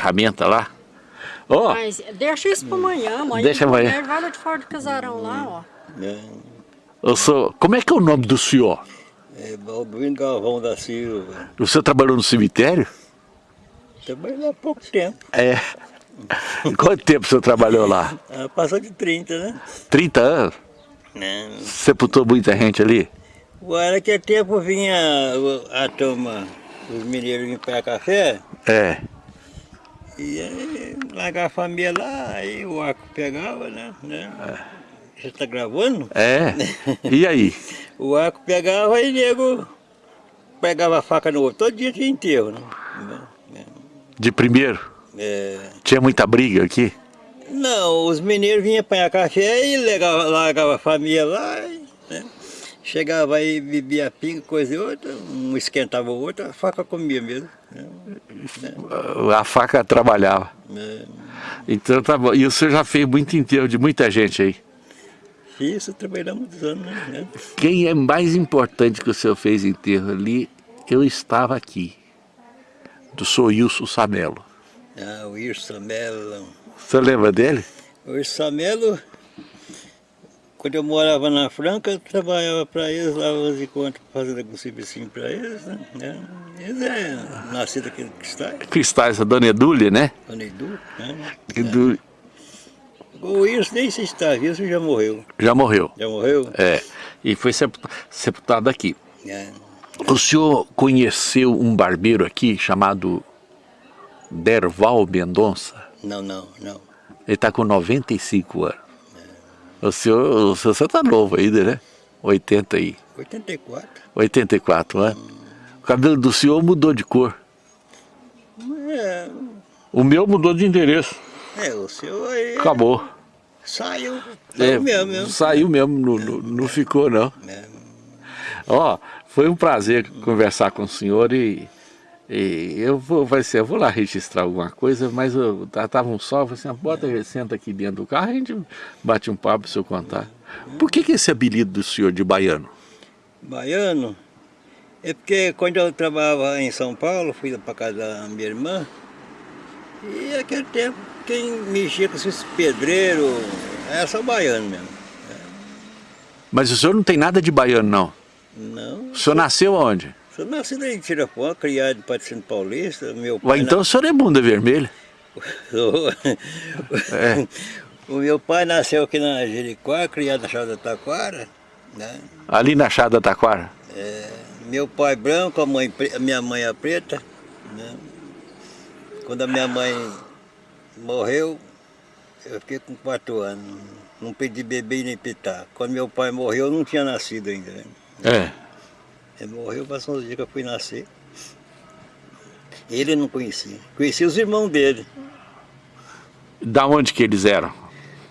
ferramenta lá. Ó, Mas deixa isso pra amanhã, amanhã. Deixa amanhã. Vai lá de fora do casarão lá, ó. É, eu sou... como é que é o nome do senhor? é Balbino Galvão da Silva. O senhor trabalhou no cemitério? Trabalhei há pouco tempo. É. Quanto tempo o senhor trabalhou lá? Ah, passou de 30, né? 30 anos? Não. Sepultou muita gente ali? Era que tempo vinha a turma, os mineiros vinham pegar café, É. e aí largava a família lá, aí o arco pegava, né? né? Você tá gravando? É. E aí? O arco pegava e nego pegava a faca no outro. Todo dia tinha enterro, né? De primeiro? É, Tinha muita briga aqui? Não, os mineiros vinham apanhar café e largava, largava a família lá, e, né? Chegava aí, bebia pinga, coisa e outra, um esquentava o outro, a faca comia mesmo. né? A faca trabalhava. É, Então tá bom. E o senhor já fez muito enterro de muita gente aí. Isso, trabalhamos muitos anos, né? Quem é mais importante que o senhor fez enterro ali, eu estava aqui. Do senhor Wilson Samelo. Ah, o Irso Samelo. O senhor lembra dele? O Samelo, quando eu morava na Franca, eu trabalhava para eles lá, os encontros, fazendo algum serviço para eles, né? É, Eles é nascido aqui no Cristais, Cristais, a dona Edúlia, né? Dona Edu, né? Edu O Irso nem se está se já morreu. já morreu. Já morreu? É. E foi sepulta- sepultado aqui. É. O senhor conheceu um barbeiro aqui chamado Derval Mendonça? Não, não, não. Ele está com 95 anos. O senhor, o senhor está novo ainda, né? 80 e 84. 84 anos. O cabelo do senhor mudou de cor. É, O meu mudou de endereço. é o senhor aí Acabou. saiu. É, Saiu mesmo, mesmo. Saiu mesmo, não, não, não ficou não. É. Ó, foi um prazer conversar com o senhor e, e eu vou, vai ser, eu vou lá registrar alguma coisa, mas eu tá- tava um sol, eu falei assim, bota, senta aqui dentro do carro, a gente bate um papo se eu contar. Por que, que esse apelido do senhor de baiano? Baiano. É porque quando eu trabalhava em São Paulo, fui para casa da minha irmã, e naquele tempo quem mexia com esses pedreiros era só baiano mesmo. Mas o senhor não tem nada de baiano, não. Não. O senhor nasceu onde? Sou nascido em Tirapuã, criado em Patrocínio Paulista. Meu pai Ué, então o senhor é bunda vermelha. É. O meu pai nasceu aqui na Jericoá, criado na Chave da Taquara. Né? Ali na Chá da Taquara. É, meu pai branco, a, mãe, a minha mãe é preta. Né? Quando a minha mãe morreu, eu fiquei com quatro anos. Não pedi bebê nem pitar. Quando meu pai morreu, eu não tinha nascido ainda. Né? É. Ele morreu, passou uns dias que eu fui nascer. Ele não conhecia. Conhecia os irmãos dele. Da onde que eles eram?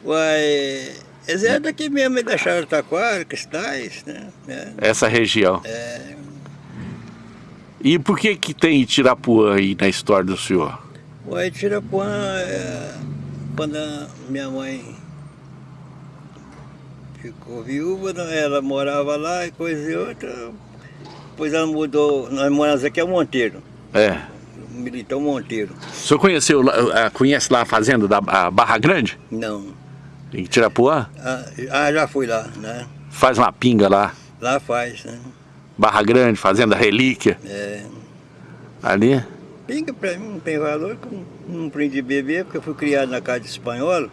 Uai, eles eram daqui mesmo, da do Taquara, Cristais, né? É, Essa região. é, E por que que tem Itirapuã aí na história do senhor? Uai, Tirapuã, é, quando a minha mãe ficou viúva, né, ela morava lá e coisa e outra. Depois ela mudou, nós moramos aqui é Monteiro, É. Militão Monteiro. O senhor conheceu, ah, conhece lá a fazenda da Barra Grande? Não, Em Tirapuã? ah, ah, já fui lá, né? Faz uma pinga lá. Lá faz, né? Barra Grande, Fazenda Relíquia. É, Ali. pinga pra mim não tem valor, não aprendi a beber, porque eu fui criado na casa de espanhol.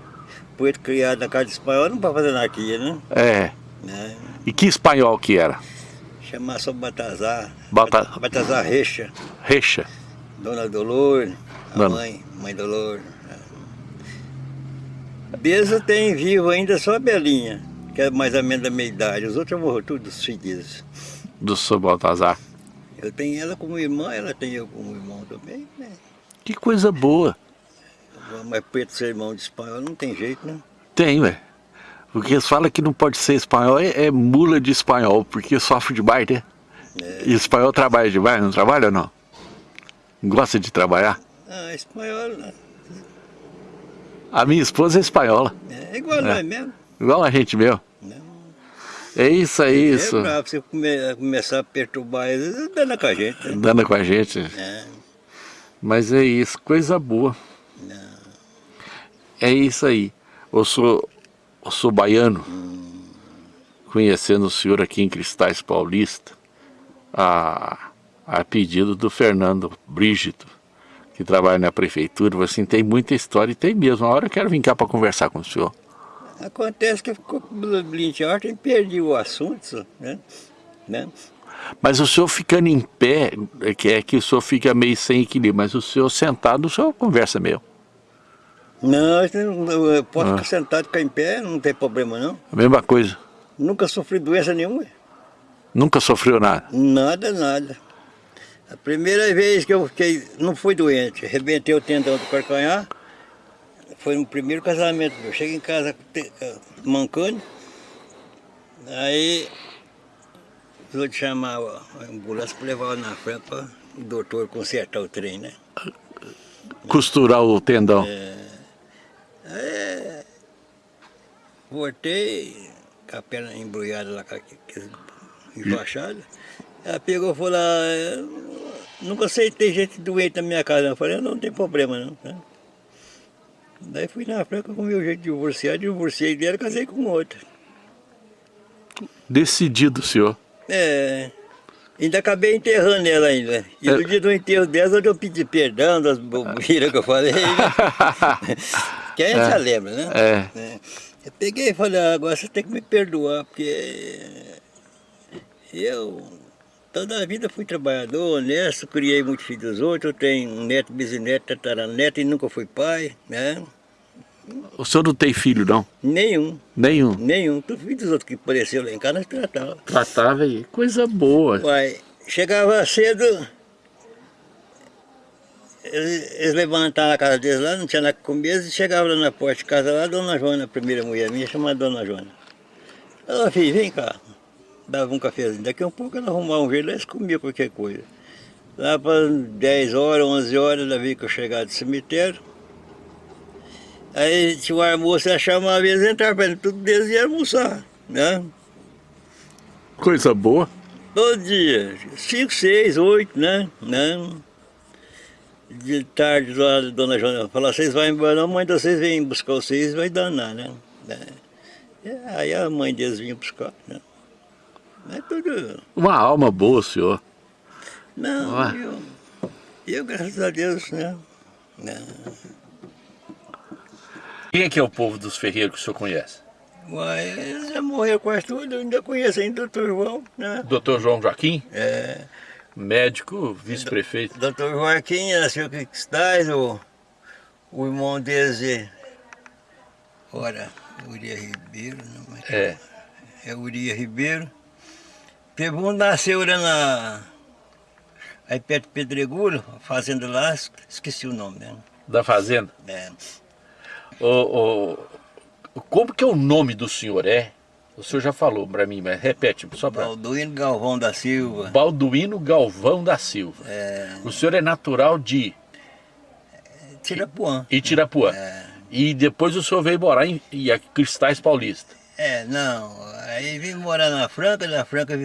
Poeta criado na casa de espanhol não pode fazer naquilo, né? É. né? E que espanhol que era? Chamar só Batazar. Bata- Batazar Recha. Recha. Dona Dolor, a Dona. mãe, mãe Dolor. Beza tem vivo ainda só a Belinha, que é mais ou menos da meia idade. Os outros morreram tudo, os filhos. Do senhor Baltazar. Eu tenho ela como irmã, ela tem eu como irmão também, né? Que coisa boa. Mas preto ser irmão de espanhol não tem jeito, né? Tem, velho. Porque eles falam que não pode ser espanhol, é, é mula de espanhol, porque sofre demais, né? É. E espanhol trabalha demais, não trabalha ou não? Gosta de trabalhar? Ah, espanhol né? A minha esposa é espanhola, é igual nós mesmo. igual a gente. Né? É isso, é isso. É bravo, você come- começar a perturbar eles, dando com a gente. Né? Andando com a gente. É. Mas é isso, coisa boa. Não. É isso aí. Eu sou, sou baiano, conhecendo o senhor aqui em Cristais Paulista, a, a pedido do Fernando Brígido, que trabalha na prefeitura, assim, tem muita história e tem mesmo. Uma hora eu quero vir cá para conversar com o senhor. Acontece que ficou com blinte e perdi o assunto, né? né? Mas o senhor ficando em pé, é que é que o senhor fica meio sem equilíbrio, mas o senhor sentado, o senhor conversa meio. Não, eu posso ah. ficar sentado, ficar em pé, não tem problema não. A mesma coisa. Nunca sofri doença nenhuma. Nunca sofreu nada? Nada, nada. A primeira vez que eu fiquei, não fui doente, arrebentei o tendão do calcanhar, foi no primeiro casamento. Eu cheguei em casa eh, mancando, aí eu te chamar a ambulância para levar na frente para o doutor consertar o trem, né? Costurar o tendão. É, voltei, com a perna embrulhada lá, com a embaixada. Ela pegou e falou, ah, nunca aceitei gente doente na minha casa. Eu falei, não tem problema não. Né? Daí fui na Franca com o meu jeito de divorciar, divorciei dela e casei com outra. Decidido, senhor. É. Ainda acabei enterrando ela ainda. E no é. dia do enterro dela, eu pedi perdão das bobeiras que eu falei. que a gente é. já lembra, né? É. é. Eu peguei e falei, ah, agora você tem que me perdoar, porque eu toda a vida fui trabalhador, honesto, criei muitos filhos dos outros, eu tenho neto, bisneto, tataraneto e nunca fui pai, né? O senhor não tem filho, não? Nenhum. Nenhum? Nenhum. Tu filho dos outros que apareceu lá em casa, nós tratava. Tratava aí. Coisa boa. Uai, chegava cedo, eles, eles levantavam a casa deles lá, não tinha nada que comer, e chegavam lá na porta de casa lá, a dona Joana, a primeira mulher minha, chamada Dona Joana. Ela, filho, vem cá. Dava um cafezinho. Daqui a um pouco ela arrumava um jeito, eles comiam qualquer coisa. Lá para 10 horas, 11 horas, ela veio que eu chegava do cemitério. Aí tinha um almoço, ela chamava eles, entravam para tudo deles e almoçar, né? Coisa boa. Todo dia, 5, 6, 8, né? né? De tarde, lá, a dona Joana falou, vocês vão embora, não, mãe de vocês vem buscar vocês, vai danar, né? É. Aí a mãe deles vinha buscar, né? É tudo... Uma alma boa, senhor. Não, eu, eu, graças a Deus, né? né? Quem é que é o povo dos ferreiros que o senhor conhece? Uai, eles já morreram quase tudo, eu ainda conheço ainda o doutor João, né? Doutor João Joaquim? É. Médico, vice-prefeito. Doutor Joaquim nasceu aqui em Cristais, o, o irmão deles, ora, Uria Ribeiro, não é? É. É Uria Ribeiro. Um nasceu lá na... Aí perto de Pedregulho, a fazenda lá, esqueci o nome, né? Da fazenda? É. O, o, como que é o nome do senhor? É? O senhor já falou para mim, mas repete só para... Balduino Galvão da Silva. Balduino Galvão da Silva. É... O senhor é natural de... Tirapuã. E Tirapuã. É... E depois o senhor veio morar em, em Cristais Paulista. É, não. Aí vim morar na Franca, na Franca...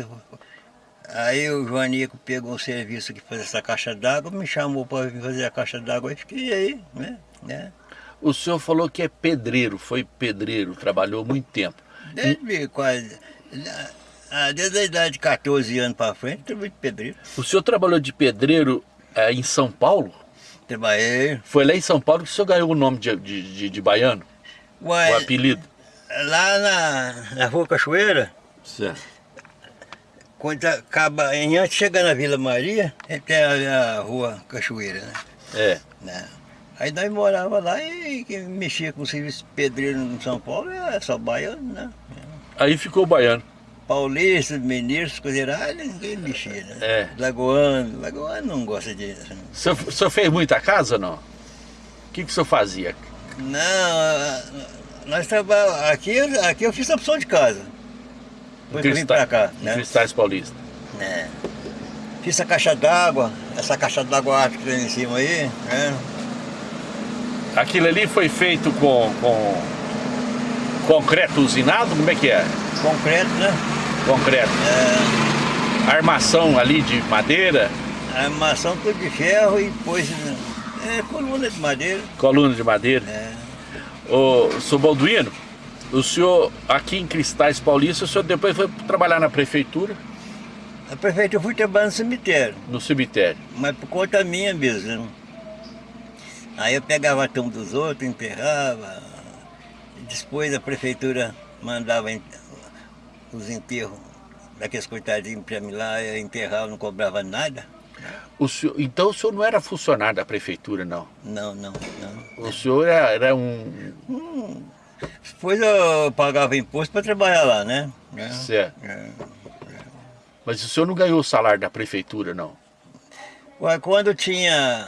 Aí o Joanico pegou um serviço que fazer essa caixa d'água, me chamou para vir fazer a caixa d'água e fiquei aí, né? né? O senhor falou que é pedreiro, foi pedreiro, trabalhou muito tempo. Desde quase... Ah, desde a idade de 14 anos para frente, trabalhei de pedreiro. O senhor trabalhou de pedreiro é, em São Paulo? Trabalhei. Foi lá em São Paulo que o senhor ganhou o nome de, de, de, de baiano? Uai, o apelido? Lá na, na Rua Cachoeira. Certo. Quando acaba, antes de chegar na Vila Maria, tem a, a Rua Cachoeira, né? É. Né? Aí nós morava lá e quem mexia com o serviço pedreiro em São Paulo é só baiano, né? Aí ficou baiano. Paulista, mineiros, coiseirais, ninguém mexia, né? É. Lagoano, Lagoano não gosta disso. Assim. O senhor, o senhor fez muita casa ou não? O que, que o senhor fazia? Não, nós trabalhamos. Aqui, aqui eu fiz a opção de casa. Eu vim pra cá. Né? Cristais Paulista. É. Fiz a caixa d'água, essa caixa d'água que tem em cima aí, né? Aquilo ali foi feito com, com concreto usinado? Como é que é? Concreto, né? Concreto. É... Armação ali de madeira? Armação tudo de ferro e depois É coluna de madeira. Coluna de madeira. É. Ô, seu Balduino, o senhor aqui em Cristais Paulista, o senhor depois foi trabalhar na prefeitura, A prefeitura eu fui trabalhar no cemitério, no cemitério. mas por conta minha mesmo. Aí eu pegava a tumba dos outros, enterrava. Depois a prefeitura mandava os enterros daqueles coitadinhos para mim lá, eu enterrava, não cobrava nada. O senhor, então o senhor não era funcionário da prefeitura, não? Não, não, não. O senhor era, era um... Depois eu pagava imposto para trabalhar lá, né? É. Certo. É. Mas o senhor não ganhou o salário da prefeitura, não? Ué, Quando tinha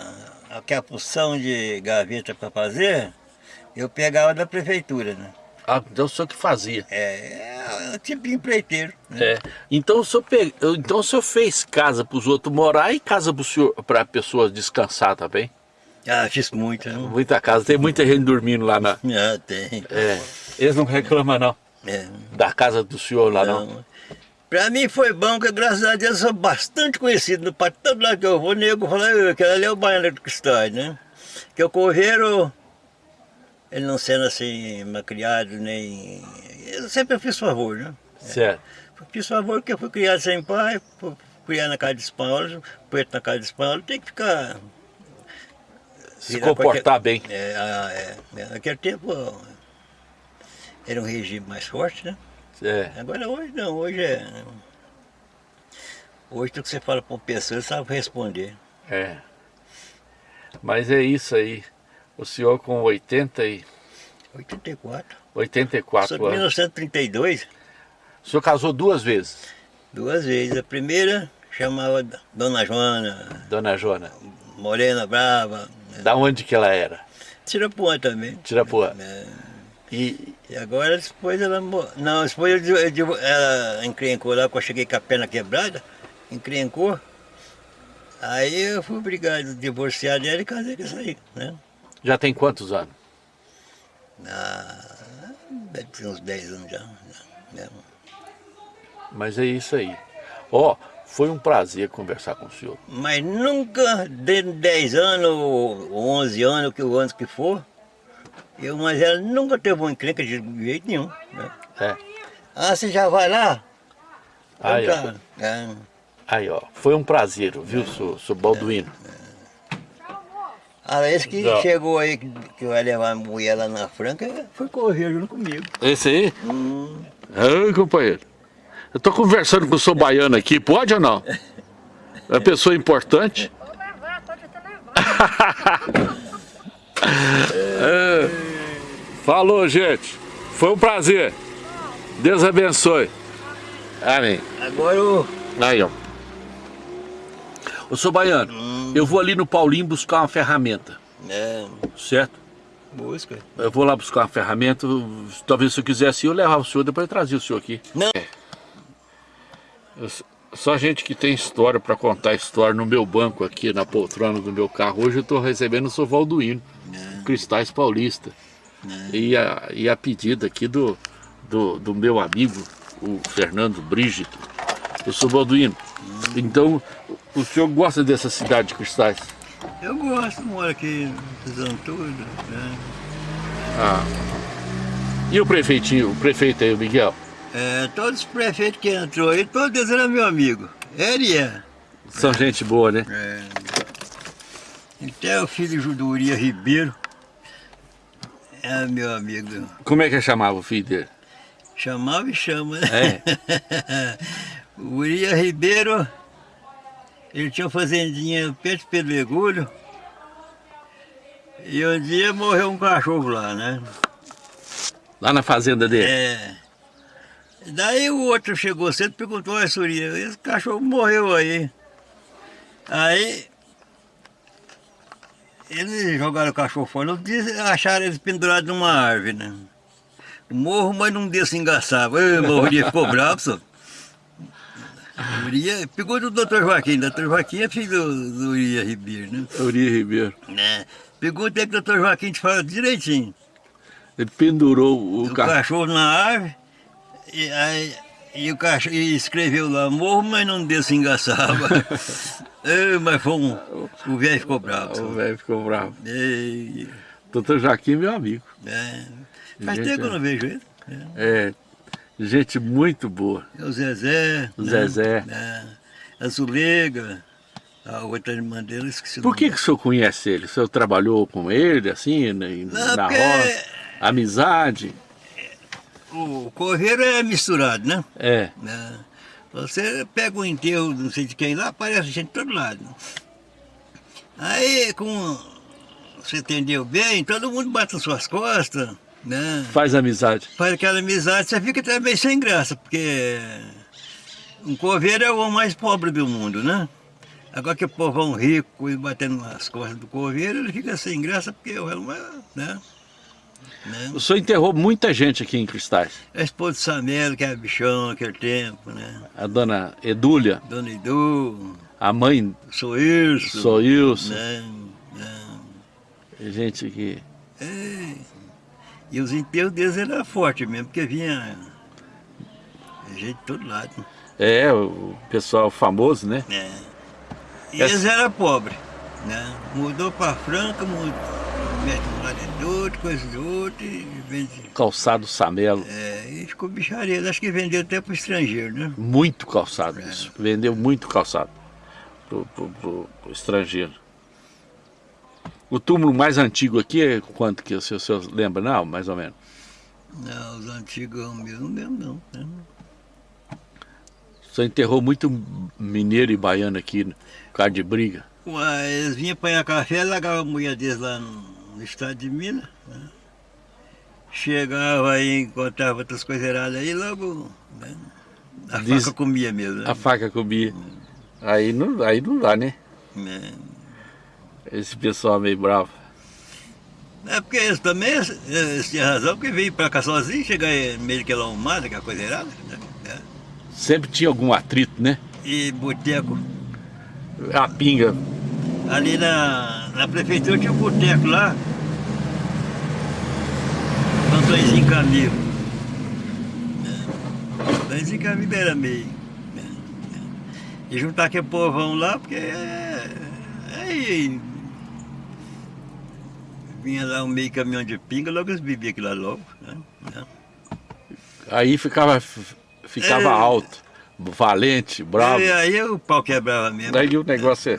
aquela porção de gaveta para fazer, eu pegava da prefeitura, né? Ah, então o senhor que fazia. É, é tipo empreiteiro. Né? É. Então o senhor, pe... então, o senhor fez casa para os outros morar e casa para pessoas descansar também? Ah, fiz muito, né? Muita casa, tem muita gente dormindo lá na... Ah, tem. É. Eles não reclamam não, É. da casa do senhor lá não. Não. Pra mim foi bom, que graças a Deus eu sou bastante conhecido. Para todo lado que eu vou, o nego fala, "Eu, aquele ali é o baiano do Cristói, né? Que o coveiro, ele não sendo assim, malcriado, nem... Eu sempre fiz favor, né? Certo. Fiz favor porque eu fui criado sem pai, fui criado na casa de espanhol, preto na casa de espanhol, tem que ficar... Se comportar qualquer- bem. É, é, é. Naquele tempo era um regime mais forte, né? É. Agora hoje não, hoje é. Hoje tudo que você fala para uma pessoa, sabe responder. É. Mas é isso aí. O senhor com 80 e 84. 84 Sou de anos. 1932, O senhor casou duas vezes, duas vezes. A primeira chamava Dona Joana, dona Jona. Morena Brava, Da onde que ela era? Tirapuã também. Tirapuã. É. E agora depois ela Não, depois eu, eu- ela encrencou lá, quando eu cheguei com a perna quebrada, encrencou. Aí eu fui obrigado a divorciar dela e casei com essa aí, né? já tem quantos anos? Ah, deve ter uns 10 anos já. já, já. Mas é isso aí. Ó, foi um prazer conversar com o senhor. Mas nunca, dentro de 10 anos, ou 11 anos, que o ano que for, eu, mas ela nunca teve uma encrenca de jeito nenhum. Né? É. Ah, você já vai lá? Aí, ó. Então tá. É. Aí, ó. Foi um prazer, viu, seu, seu Balduino? Ah, esse que Não. chegou aí, que, que vai levar a mulher lá na Franca, foi correr junto comigo. Esse aí? Hum, Ai, companheiro. Eu tô conversando com o seu baiano aqui, pode ou não? É uma pessoa importante. Vou levar, pode até levar. É. Falou, gente. Foi um prazer. Deus abençoe. Amém. agora o... Aí, ó. Ô, seu baiano, eu vou ali no Paulinho buscar uma ferramenta, É, certo? busca. Eu vou lá buscar uma ferramenta, talvez se eu quisesse eu levava o senhor, depois eu trazia o senhor aqui. Não. Eu s- só gente que tem história para contar história no meu banco aqui, na poltrona do meu carro. Hoje eu estou recebendo o seu Valduíno, Cristais Paulista. E, a, e a pedida aqui do, do, do meu amigo, o Fernando Brígido. Eu sou Valduíno. Então, o senhor gosta dessa cidade de Cristais? Eu gosto, moro aqui, fazendo tudo. Né? Ah. E o prefeitinho, o prefeito aí, o Miguel? É, todos os prefeitos que entrou aí, todos eles eram meu amigo. Ele é. São gente boa, né? é. Até o filho Juduria Ribeiro é meu amigo. Como é que chamava o filho dele? Chamava e chama, né? É. o Uria Ribeiro, ele tinha uma fazendinha no Pedro Pedregulho. E um dia morreu um cachorro lá, né? Lá na fazenda dele? É. Daí o outro chegou cedo e perguntou a Suria, esse cachorro morreu aí. Aí eles jogaram o cachorro fora, acharam eles pendurados numa árvore, né? Morro, mas dia se engaçava. Ei, Morria ficou bravo, só. Uria, pegou do doutor Joaquim, doutor Joaquim é filho do, do Uria Ribeiro, né? Uri Ribeiro. É. Pegou até que o doutor Joaquim te fala direitinho. Ele pendurou o, o carro. cachorro na árvore e, aí, e o cachorro e escreveu lá, morro, mas não se engaçava. Ei, mas foi um... O velho ficou bravo. O velho ficou bravo. Ei, Doutor Joaquim, meu amigo. é. Faz Gente, tempo que eu é. não vejo ele. É. É, gente muito boa. É O Zezé. O né? Zezé. É. A Zulega. A outra irmã dele, esqueci Por que, que o senhor conhece ele? O senhor trabalhou com ele, assim, na, Não, na porque- roça? Amizade? O correiro é misturado, né? É. né? Você pega um enterro, não sei de quem lá, aparece gente de todo lado. Aí, com você entendeu bem, todo mundo bate nas suas costas, né? Faz amizade. Faz aquela amizade, você fica também sem graça, porque um coveiro é o mais pobre do mundo, né? Agora que o povão rico e batendo nas costas do coveiro, ele fica sem graça, porque o homem, né? Né? O senhor enterrou muita gente aqui em Cristais. A esposa de Samelo, que era bichão naquele tempo, né? A dona Edúlia, Dona Edu, a mãe sou isso. sou Ilson, Né? né? gente que... É. E os enterros deles eram fortes mesmo, porque vinha gente de todo lado. É, o pessoal famoso, né? né? E Essa- eles eram pobres. Né? Mudou para Franca, mudou, de outro, coisa de outro, e vende. Calçado Samelo. É, e ficou bicharia. Acho que vendeu até para o estrangeiro, né? Muito calçado isso. Vendeu muito calçado pro- pro estrangeiro. O túmulo mais antigo aqui é quanto que o senhor, o senhor lembra? Não, mais ou menos. Não, os antigos mesmo, não lembro não. né? O senhor enterrou muito mineiro e baiano aqui, no cara de briga. Ué, eles vinham apanhar café, largavam a mulher deles lá no, no estado de Minas. Né? Chegava aí, encontrava outras coisas erradas aí, logo né? a Diz- faca comia mesmo. Né? A faca comia. Aí não, aí não dá, né? É. Esse pessoal meio bravo. É porque eles também eles tinham razão, porque veio pra cá sozinho, chegar meio daquela arrumada, aquela coisa errada. Né? É. Sempre tinha algum atrito, né? E boteco. A pinga. Ali na, na prefeitura tinha um boteco lá. Antôniozinho Camilo. É. Antôniozinho Camilo era meio. E juntar aquele povão lá, porque é, aí vinha lá um meio caminhão de pinga, logo eles bebiam aquilo lá logo. Né? Aí ficava, ficava É. alto, valente, bravo. E aí o pau quebrava mesmo. Daí o negócio é-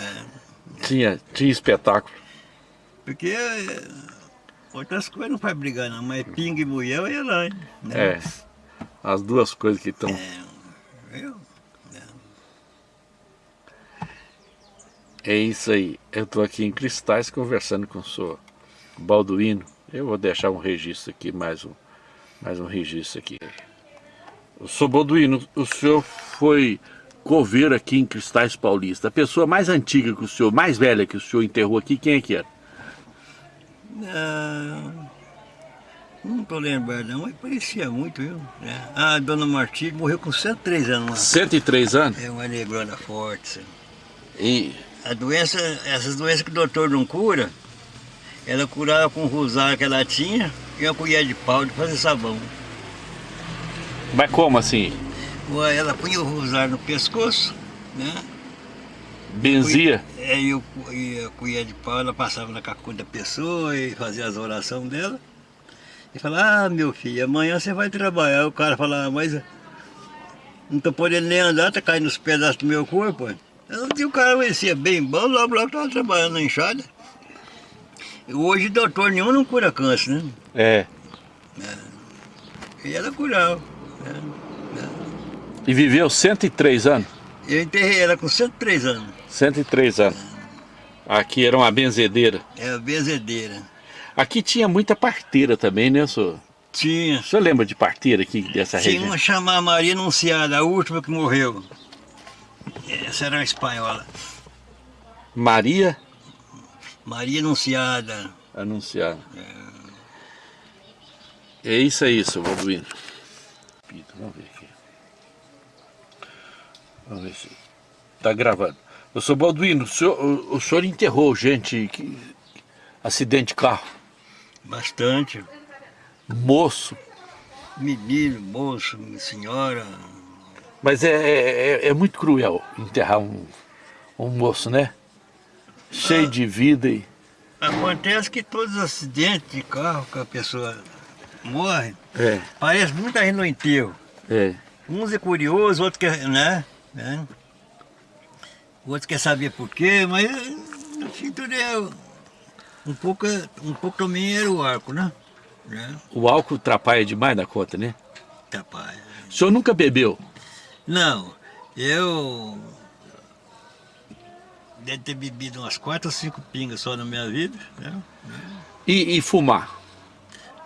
tinha, tinha espetáculo. Porque é, outras coisas não faz brigar não, mas pinga e mulher eu ia lá, né? É. As duas coisas que estão. Viu? É isso aí. Eu estou aqui em Cristais conversando com o senhor Balduino. Eu vou deixar um registro aqui, mais um, mais um registro aqui. O senhor Balduino, o senhor foi coveiro aqui em Cristais Paulista. A pessoa mais antiga que o senhor, mais velha que o senhor enterrou aqui, quem é que era? Não, não tô lembrado não, mas parecia muito, viu? É. Ah, a dona Martins morreu com 103 anos, 103 anos? é uma negrona forte. E A doença, essas doenças que o doutor não cura, ela curava com o rosário que ela tinha e uma colher de pau de fazer sabão. Mas como assim? Ela punha o rosário no pescoço, né? Benzia? É, e, e a colher de pau, ela passava na cacunda da pessoa e fazia as orações dela. E falava, ah, meu filho, amanhã você vai trabalhar. O cara falava, mas não tô podendo nem andar, tá caindo os pedaços do meu corpo. ué." E o cara conhecia bem bom, logo logo tava trabalhando na enxada. Hoje doutor nenhum não cura câncer, né? É. E ela curava. né? E viveu 103 anos? Eu enterrei ela com 103 anos. 103 anos. Aqui era uma benzedeira. É a benzedeira. Aqui tinha muita parteira também, né, senhor? Tinha. O senhor lembra de parteira aqui dessa Tinha região? uma chamada Maria Anunciada, a última que morreu. Essa era uma espanhola. Maria Maria Anunciada. Anunciada. É isso aí, seu Balduino. Vamos ver. Vamos ver se... Tá gravando. Eu sou Balduino, o senhor, o, o senhor enterrou gente que... Acidente de carro. Bastante. Moço. Menino, moço, senhora. Mas é, é, é muito cruel enterrar um, Um moço, né? Cheio de vida e... Acontece que todos os acidentes de carro que a pessoa morre, É, parece muita gente no enterro. é. Uns é curioso, outros quer, né? Né? Outros quer saber por quê, mas no fim tudo é um pouco, um pouco também era o arco, né? né? O álcool atrapalha demais da conta, né? Capaz. O senhor nunca bebeu? Não, eu deve ter bebido umas quatro ou cinco pingas só na minha vida, né? E, e fumar?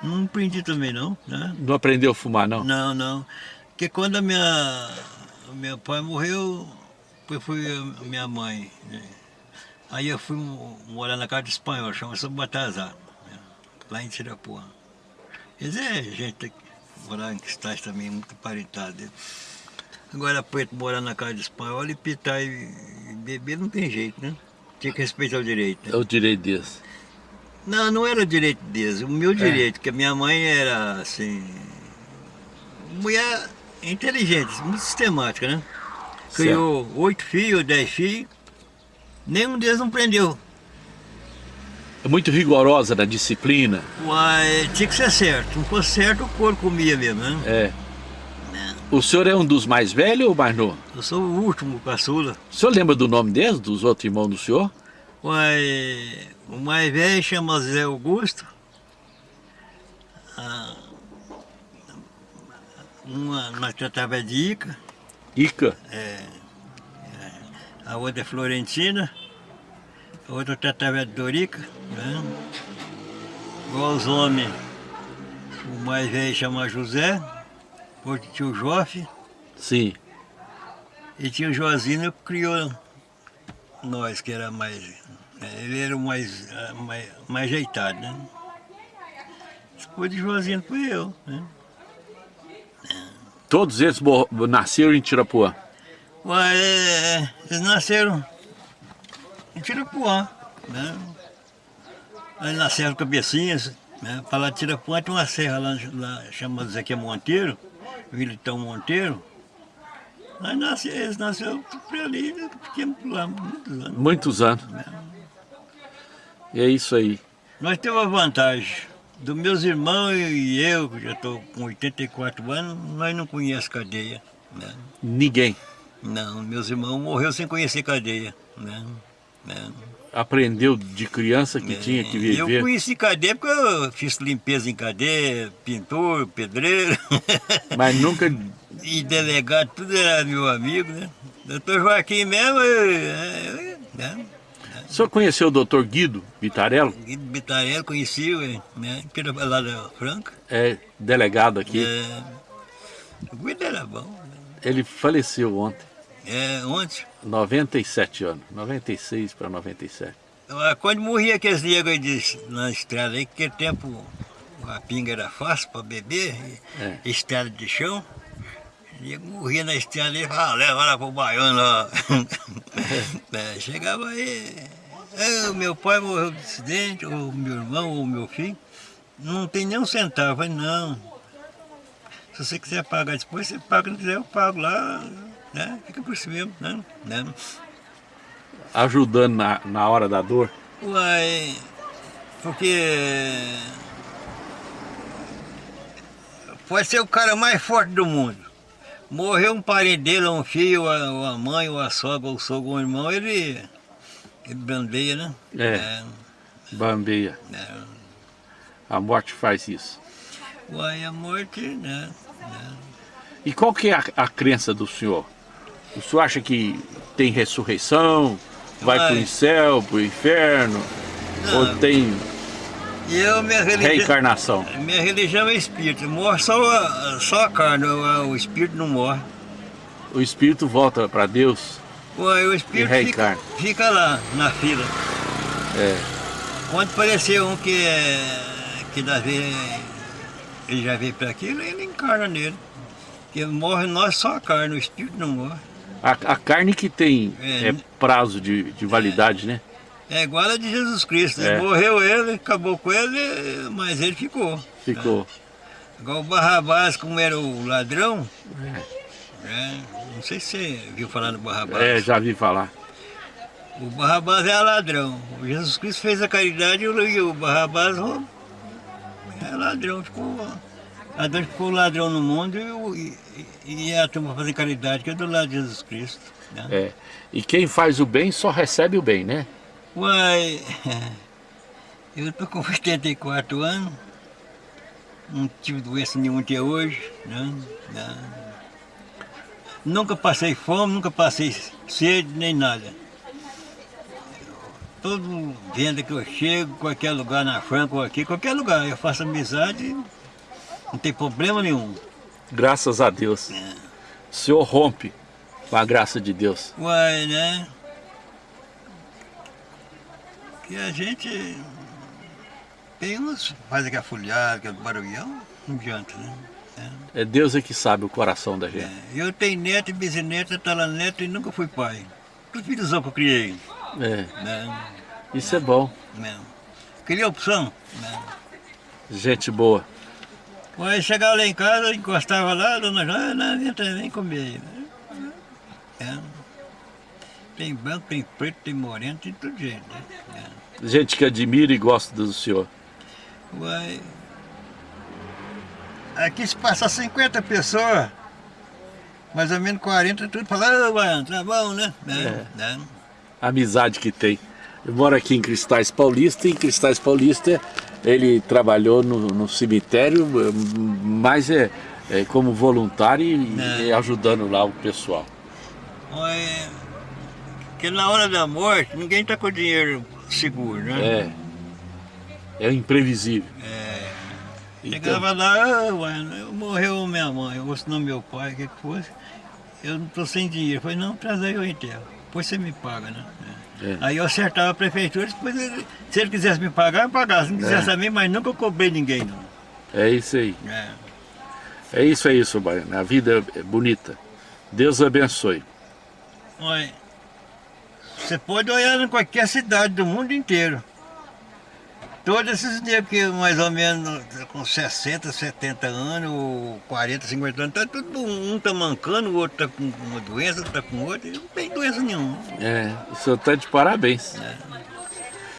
Não aprendi também não, né? Não aprendeu a fumar, não? Não, não. Porque quando a minha, o meu pai morreu, foi, foi a minha mãe. né? Aí eu fui mo- morar na casa de espanhol, chama-se Batazar, né? lá em Tirapuã. Quer dizer, gente que morar em Cristais também, muito parentado. Agora, preto morar na casa de espanhol e pitar e, beber não tem jeito, né? Tinha que respeitar o direito. né? É o direito deles. Não, não era o direito deles, o meu direito, porque a minha mãe era assim. Mulher inteligente, muito sistemática, né? Criou oito filhos, dez filhos, nenhum deles não prendeu. É muito rigorosa na disciplina. Uai, tinha que ser certo. Não fosse certo, o couro comia mesmo, né? É. O senhor é um dos mais velhos ou mais novo? Eu sou o último caçula. O senhor lembra do nome deles, dos outros irmãos do senhor? Uai, o mais velho chama Zé Augusto. Ah, uma nós tratava de Ica. Ica. a outra é Florentina, a outra tratava de Dorica, né? Igual os homens, o mais velho chama José, outro tinha o Jofe, Sim. e tinha o Joazinho que criou nós, que era mais. né, Ele era o mais, mais, mais ajeitado, né? Depois de Joazinho foi eu, né? Todos eles mor- nasceram em Tirapuã. Ué, é, eles nasceram em Tirapuã, né? Aí nasceram cabecinhas, né? Para lá de Tirapuã tem uma serra lá, lá chamada Zequia Monteiro, Vilitão Monteiro. Aí nasce, eles nasceram por ali, né? pequeno por lá, muitos anos. Muitos anos. E é isso aí. Nós temos a vantagem, dos meus irmãos e eu, que já estou com 84 anos, nós não conhecemos cadeia, né? Ninguém Não, meus irmãos morreram sem conhecer cadeia, né? né? aprendeu de criança que tinha que Eu viver. conheci cadeia porque eu fiz limpeza em cadeia, pintor, pedreiro, Mas nunca. e delegado, tudo era meu amigo, né? Doutor Joaquim mesmo, é, é, né? O senhor conheceu o doutor Guido Vitarello? Guido Bitarello conheci, né? Lá da Franca. É delegado aqui. É, o Guido era bom. né? Ele faleceu ontem. É, ontem, 97 anos. 96 para 97. ah, quando morria aqueles negros aí de, na estrada aí, que aquele tempo a pinga era fácil para beber, É. estrada de chão. E morria na estrada e falava, ah, leva lá pro baiano lá. É, chegava aí, é, o meu pai morreu de acidente, ou meu irmão, ou meu filho, não tem nem um centavo. Eu falei, não. Se você quiser pagar depois, você paga, não quiser, eu pago lá, né? Fica por si mesmo, né? né? Ajudando na, na hora da dor. Uai, porque pode ser o cara mais forte do mundo. Morreu um parente dele, um filho, ou a, mãe, ou a sogra, ou o sogro, ou o irmão, ele, brandeia, né? É. Bambeia. É, é. A morte faz isso. Uai, a morte, né? né? E qual que é a, a crença do senhor? O senhor acha que tem ressurreição? Vai para o céu, para o inferno? Não. Ou tem eu, minha religião, reencarnação? minha religião é espírito. Morre só a, só a carne, o, o espírito não morre. O espírito volta para Deus? O espírito fica, fica lá, na fila. É. Quando apareceu um que, é- que das vezes ele já veio para aquilo, ele encarna nele. Porque morre nós só a carne, o espírito não morre. A, a carne que tem É. é, prazo de, de validade, né? É igual a de Jesus Cristo. É. Morreu ele, acabou com ele, mas ele ficou. Ficou. Igual o Barrabás, como era o ladrão. é, não sei se você viu falar do Barrabás. É, já vi falar. O Barrabás é ladrão. O Jesus Cristo fez a caridade e o- Barrabás roubou. é ladrão. Ficou, ladrão ficou ladrão no mundo e, e, e a turma fazer caridade, que é do lado de Jesus Cristo. Né? É. E quem faz o bem só recebe o bem, né? Uai, eu tô com 84 anos, não tive doença nenhuma até hoje, né? Né? Nunca passei fome, nunca passei sede, nem nada. Todo venda que eu chego, qualquer lugar na Franca ou aqui, qualquer lugar, eu faço amizade, não tem problema nenhum. Graças a Deus. O senhor rompe com a graça de Deus. Uai, né? Que a gente tem uns, faz aquela folhada, aquele barulhão, não adianta, né? É Deus é que sabe o coração da gente. É, eu tenho neto bisneto, talaneto e nunca fui pai. Tudo filhozão que eu criei, É. né? Isso é bom. né? Queria opção, né? Gente boa. Aí chegava lá em casa, encostava lá, dona Joana, não, vem, vem comer. É. Tem branco, tem preto, tem moreno, tem tudo jeito, né? É. Gente que admira e gosta do senhor. Uai. Aqui se passa 50 pessoas, mais ou menos 40, tudo falando, Baiano, tá bom, né? É? A amizade que tem. Eu moro aqui em Cristais Paulista e em Cristais Paulista ele trabalhou no, no cemitério, mas é, é como voluntário e, É. e ajudando lá o pessoal. Uai, Porque na hora da morte, ninguém tá com dinheiro seguro, né? É. É imprevisível. Então, Chegava lá, Baiano, morreu minha mãe, ou se não meu pai, o que que fosse, eu não tô sem dinheiro. Eu falei, não, traz aí o enterro, depois você me paga, né? É. Aí eu acertava a prefeitura, depois ele- se ele quisesse me pagar, eu pagava. Se não quisesse também, mas nunca cobrei ninguém, não. é isso aí. É. É isso, é isso, Baiano. A vida é bonita. Deus abençoe. Olha, você pode olhar em qualquer cidade do mundo inteiro. Todos esses negros que mais ou menos com 60, 70 anos, ou 40, 50 anos, tá tudo, um tá mancando, o outro tá com uma doença, outro tá com outra, não tem doença nenhuma. É, o senhor está de parabéns. né?